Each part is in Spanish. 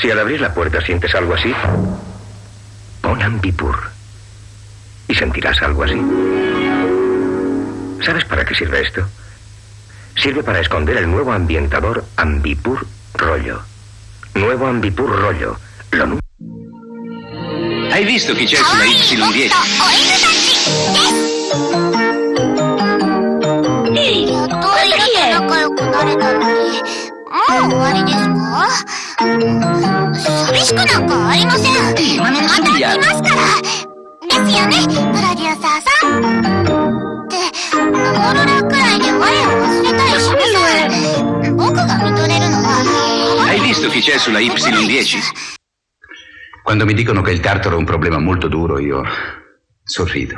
Si al abrir la puerta sientes algo así, pon ambipur y sentirás algo así. ¿Sabes para qué sirve esto? Sirve para esconder el nuevo ambientador ambipur rollo. Nuevo ambipur rollo. Lo Hai visto che c'è sulla Y10? イルと仲良くなれたのに、もう終わりですか寂しくなんかありません。まあまた来ますから。ですよね、プロデューサーさん。って、オーロラくらいで我を忘れたりしません。僕が見とれるのは、 Hai visto chi c'è sulla Y10? Quando mi dicono che il tartaro è un problema molto duro, io sorrido.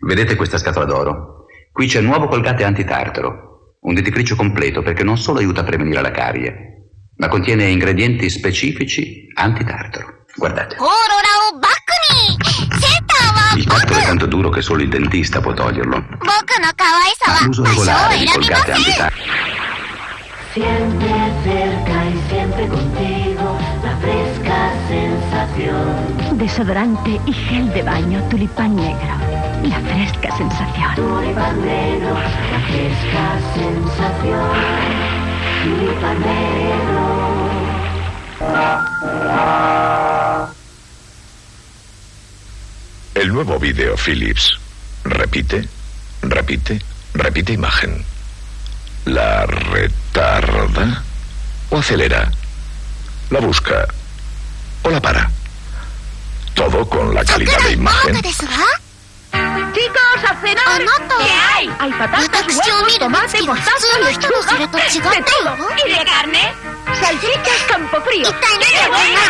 Vedete questa scatola d'oro? Qui c'è nuovo colgate antitartaro, un dentifricio completo perché non solo aiuta a prevenire la carie, ma contiene ingredienti specifici antitartaro. Guardate. Il tartaro è tanto duro che solo il dentista può toglierlo. Ma l'uso regolare di colgate antitartaro. Siempre cerca y siempre contigo, la fresca sensación. Desodorante y gel de baño tulipán negro. La fresca sensación. Tulipán negro. fresca sensación. El nuevo vídeo Philips. Repite, repite, repite imagen. ¿La retarda o acelera? ¿La busca o la para? Todo con la calidad de imagen. Chicos, a cenar. ¿Qué hay? Hay patatas, huevos, tomate, mostaza, lechuga, de todo. ¿Y de carne? Salchichas campo frío. ¡Qué buena! ¡Qué buena!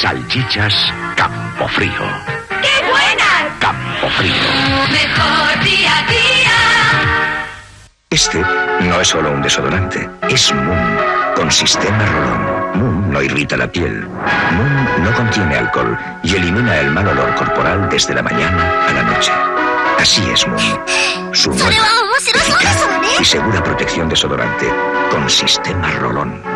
Salchichas Campofrío. ¡Qué buenas! Campofrío. Mejor día a día. Este no es solo un desodorante, es un con sistema Rolón, Moon no irrita la piel. Moon no contiene alcohol y elimina el mal olor corporal desde la mañana a la noche. Así es Moon. Su nueva, y segura protección desodorante con sistema Rolón.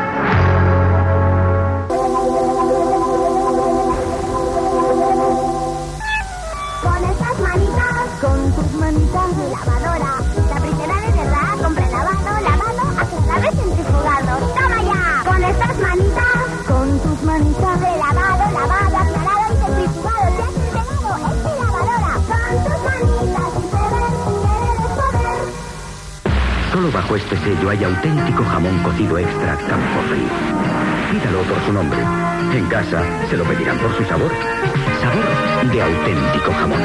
Solo bajo este sello hay auténtico jamón cocido extra Campofrío. Pídalo por su nombre. En casa se lo pedirán por su sabor. Sabor de auténtico jamón.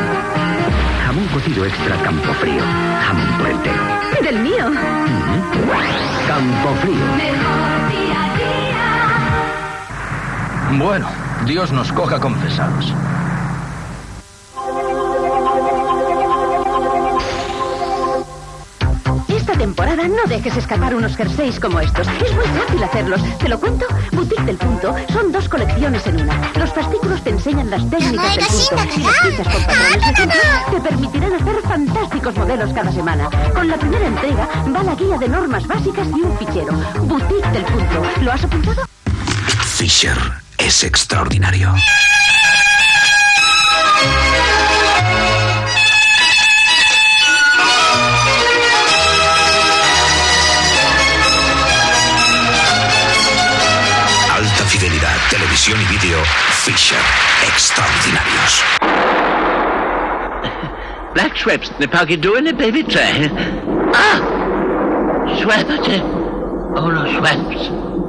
Jamón cocido extra Campofrío. Jamón por entero. Del mío. Campofrío. Bueno, Dios nos coja confesados. Temporada no dejes escapar unos jerseys como estos. Es muy fácil hacerlos. ¿Te lo cuento? Boutique del Punto son dos colecciones en una. Los fascículos te enseñan las técnicas del punto y las piezas con patrones de ejemplo te permitirán hacer fantásticos modelos cada semana. Con la primera entrega va la guía de normas básicas y un fichero. Boutique del Punto. ¿Lo has apuntado? Fisher es extraordinario. Fisher, extraordinarios. Black Schweppes ne pas du in a baby tray. Ah! Schweppes. Oh, no, Schweppes.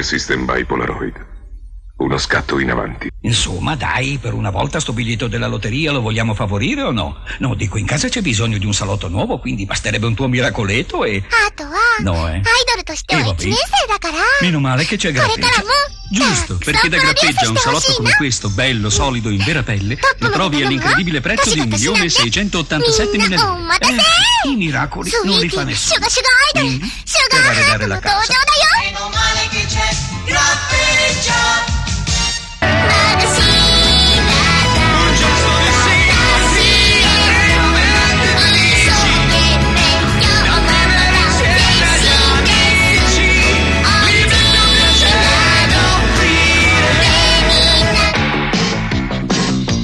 che System by Polaroid. Uno scatto in avanti. Insomma, dai, per una volta sto biglietto della lotteria lo vogliamo favorire o no? No, dico, in casa c'è bisogno di un salotto nuovo, quindi basterebbe un tuo miracoletto e... No, eh. Idol eh Meno male che c'è grappeggia. Giusto, perché da grappeggia un salotto come questo, bello, solido, in vera pelle, lo trovi all'incredibile prezzo di 1.687.000 euro. Eh, I miracoli non li fa nessuno. Quindi, per arredare la casa,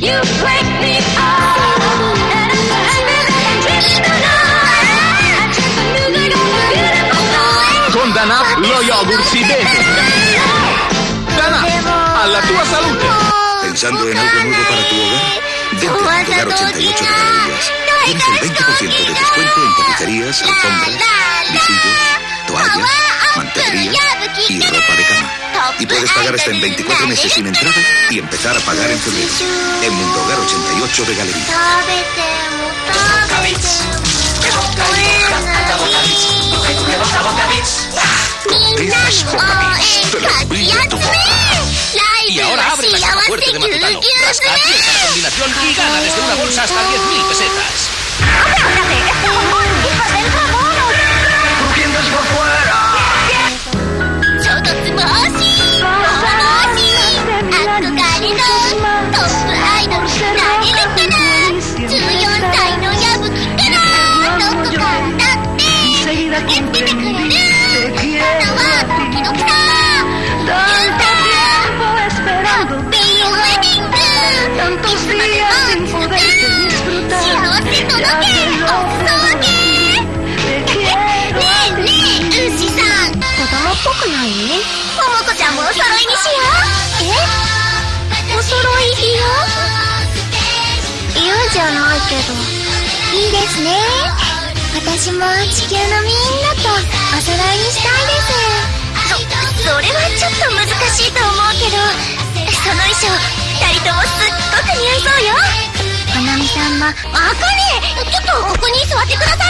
You break me up pensando en algo nuevo para tu hogar? Vente a Hogar 88 de Maravillas. Tienes el 20% de descuento en tapicerías, alfombras, visillos, toallas, y ropa de cama. Y puedes pagar hasta en 24 meses sin entrada y empezar a pagar en febrero. En Mundo Hogar 88 de Galería. las calles. La combinación y gana desde una bolsa hasta 10.000 pesetas. ゃんもお揃いにしようえお揃い嫌嫌じゃないけどいいですね。私も地球のみんなとお揃いにしたいです。そそれはちょっと難しいと思うけど。その衣装二人ともすっごく似合いそうよ。花見さんも。あかねちょっとここに座ってください。